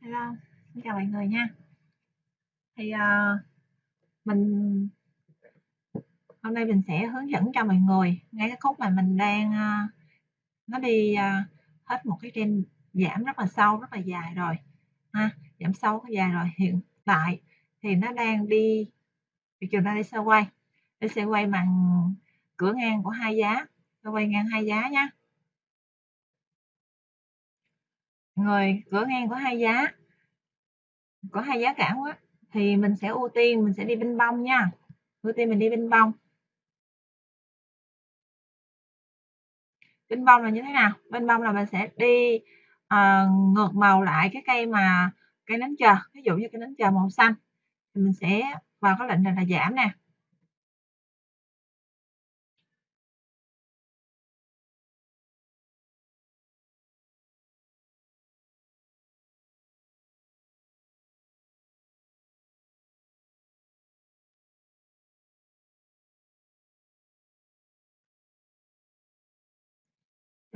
Hello, xin chào mọi người nha. Thì uh, mình hôm nay mình sẽ hướng dẫn cho mọi người ngay cái khúc mà mình đang uh, nó đi uh, hết một cái trend giảm rất là sâu, rất là dài rồi ha, giảm sâu rất dài rồi. Hiện tại thì nó đang đi thị trường đang đi sơ quay, đi sơ quay bằng cửa ngang của hai giá, sơ quay ngang hai giá nhé. Người cửa ngang có hai giá. Có hai giá cả quá. Thì mình sẽ ưu tiên mình sẽ đi bên bông nha. Ưu tiên mình đi bên bông. Bên bông là như thế nào? Bên bông là mình sẽ đi uh, ngược màu lại cái cây mà cây nến chờ. Ví dụ như cây nến chờ màu xanh. Thì mình sẽ vào cái lệnh này là giảm nè.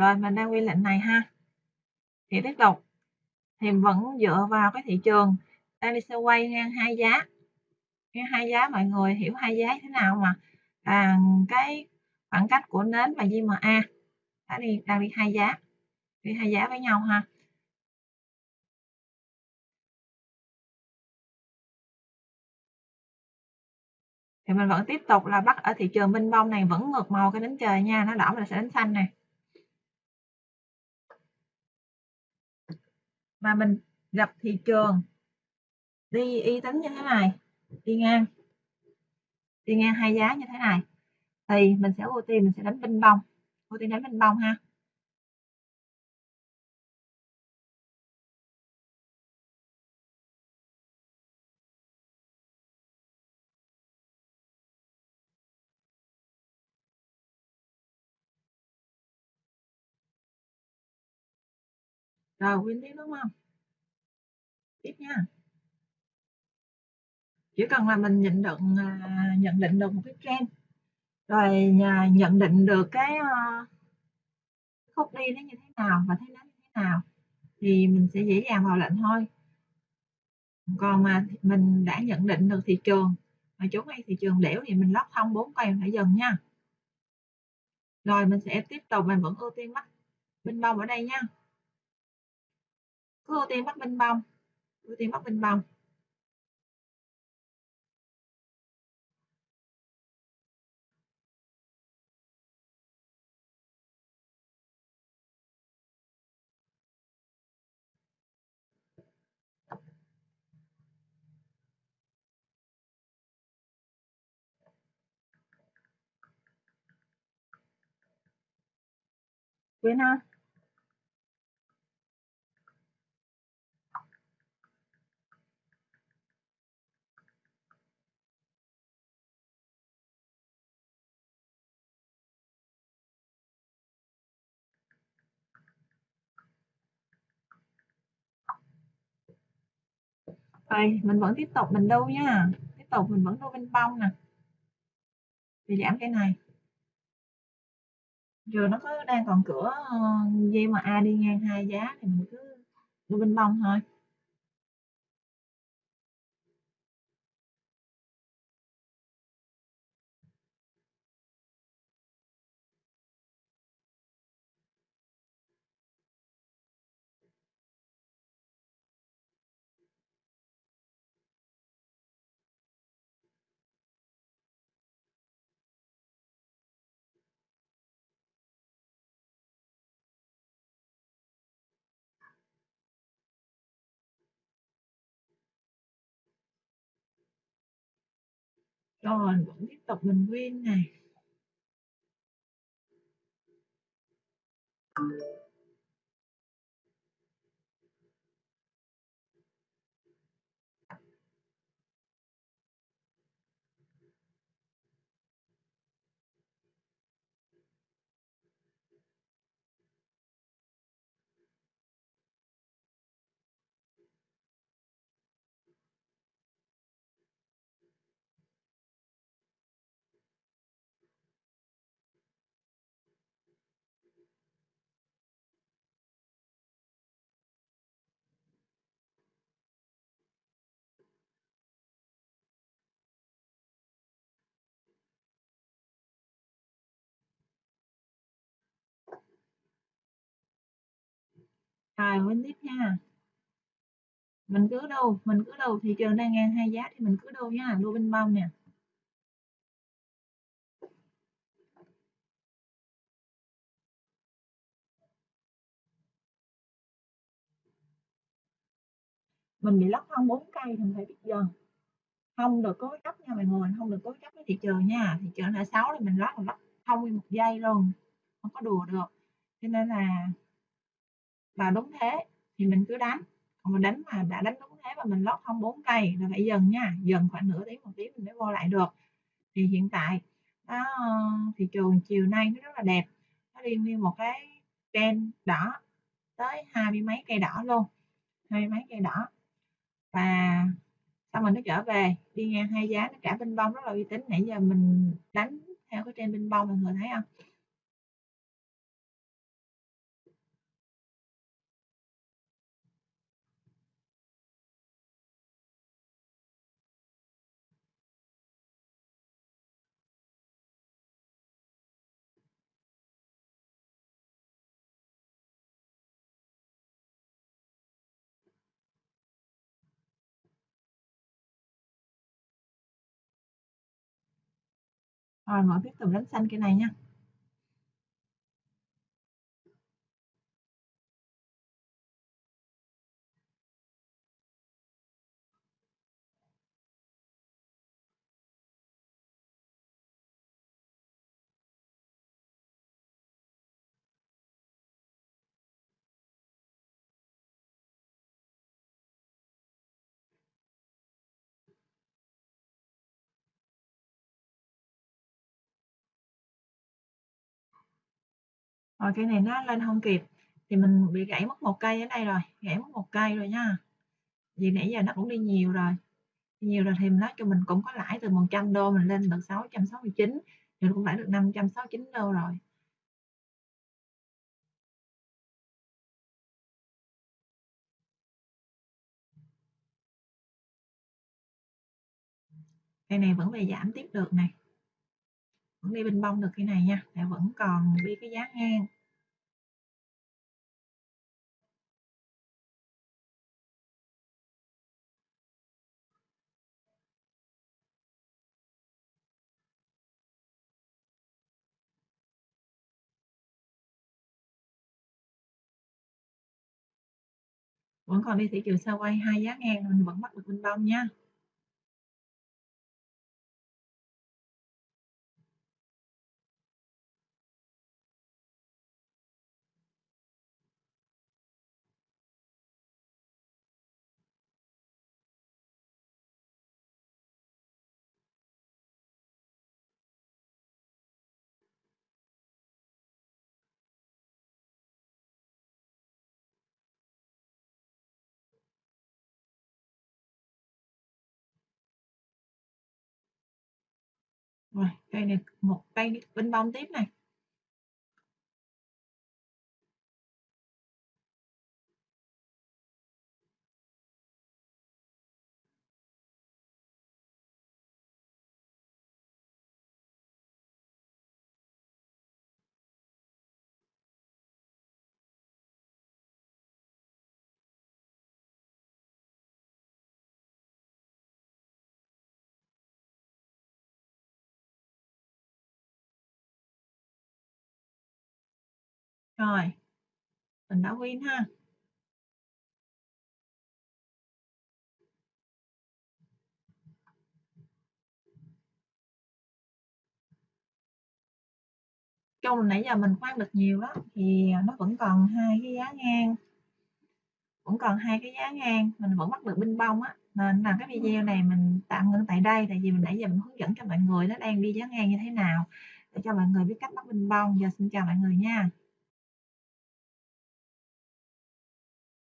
Rồi mình đang quy lệnh này ha. Thì tiếp tục. Thì vẫn dựa vào cái thị trường. Đang đi sẽ quay ngang hai giá. Ngang hai giá mọi người hiểu hai giá thế nào mà. À, cái khoảng cách của nến và JMA đã đi đang đi hai giá. Đi hai giá với nhau ha. Thì mình vẫn tiếp tục là bắt ở thị trường minh bông này vẫn ngược màu cái đến trời nha. Nó đỏ mình sẽ đến xanh này mà mình gặp thị trường, đi y tính như thế này, đi ngang đi ngang hai giá như thế này, thì mình sẽ ưu tiên mình sẽ đánh binh bông. Ưu tiên đánh binh bông ha. Rồi win tiếp đúng không? Tiếp nha. Chỉ cần là mình nhận định à, nhận định được một cái trend, rồi à, nhận định được ờ, cái khúc đi nó như thế nào và thế nó như thế nào thì mình sẽ dễ dàng vào lệnh thôi. Còn mà mình đã nhận định được thị trường, mà chỗ ngay thị trường đẻo thì mình lót thông bốn cây phải dừng nha. Rồi mình sẽ tiếp tục, mình vẫn ưu tiên mắt bên bông ở đây nha thưa tuyến Bắc Bình bên bông ưu tiên bắt bên bông quên ha rồi mình vẫn tiếp tục mình đu nha. Tiếp tục mình vẫn đu bên bông nè. Thì giảm cái này. Rồi nó cứ đang còn cửa ờ, dây mà A đi ngang hai giá thì mình cứ đu bên bông thôi. Rồi vẫn tiếp tục mình nguyên này. Rồi bên tiếp nha. Mình cứ đâu mình cứ đâu thị trường đang ngang hai giá thì mình cứ đâu nha, đua bên bông nè. Mình bị lóc thông 4 cây thì mình phải biết dần. Không được cố chấp nha mọi người, không được cố chấp với thị trường nha. Thị trường là sáu thì mình lót là lót không nguyên một giây luôn, không có đùa được. Cho nên là là đúng thế thì mình cứ đánh. Còn mình đánh mà đã đánh đúng thế và mình lót không 4 cây là phải dần nha. Dần khoảng nửa tiếng một tiếng mình mới vô lại được. Thì hiện tại đó, thị trường chiều nay nó rất là đẹp. Nó liên như một cái trend đỏ tới hai mươi mấy cây đỏ luôn hai mươi mấy cây đỏ. Và sau mình nó trở về đi ngang hai giá nó cả bên bông rất là uy tín. Nãy giờ mình đánh theo cái trên bên bông mọi người thấy không? Rồi mọi tiếp tục đánh xanh cái này nha. Rồi cây này nó lên không kịp. Thì mình bị gãy mất một cây ở đây rồi, gãy mất một cây rồi nha. Vì nãy giờ nó cũng đi nhiều rồi. Nhiều rồi thì nói cho mình cũng có lãi từ 100 đô mình lên được 669 thì cũng lãi được 569 đô rồi. Cây này vẫn về giảm tiếp được này vẫn đi bình bông được cái này nha để vẫn còn đi cái giá ngang. Vẫn còn đi thị trường xa quay hai giá ngang mình vẫn bắt được bình bông nha. Rồi cây này một cây bên bông tiếp này. Rồi, mình đã win ha. Chung nãy giờ mình khoan được nhiều đó thì nó vẫn còn hai cái giá ngang. Vẫn còn hai cái giá ngang, mình vẫn bắt được binh bông á. Nên là cái video này mình tạm ngưng tại đây, tại vì mình nãy giờ mình hướng dẫn cho mọi người nó đang đi giá ngang như thế nào để cho mọi người biết cách bắt binh bông giờ xin chào mọi người nha.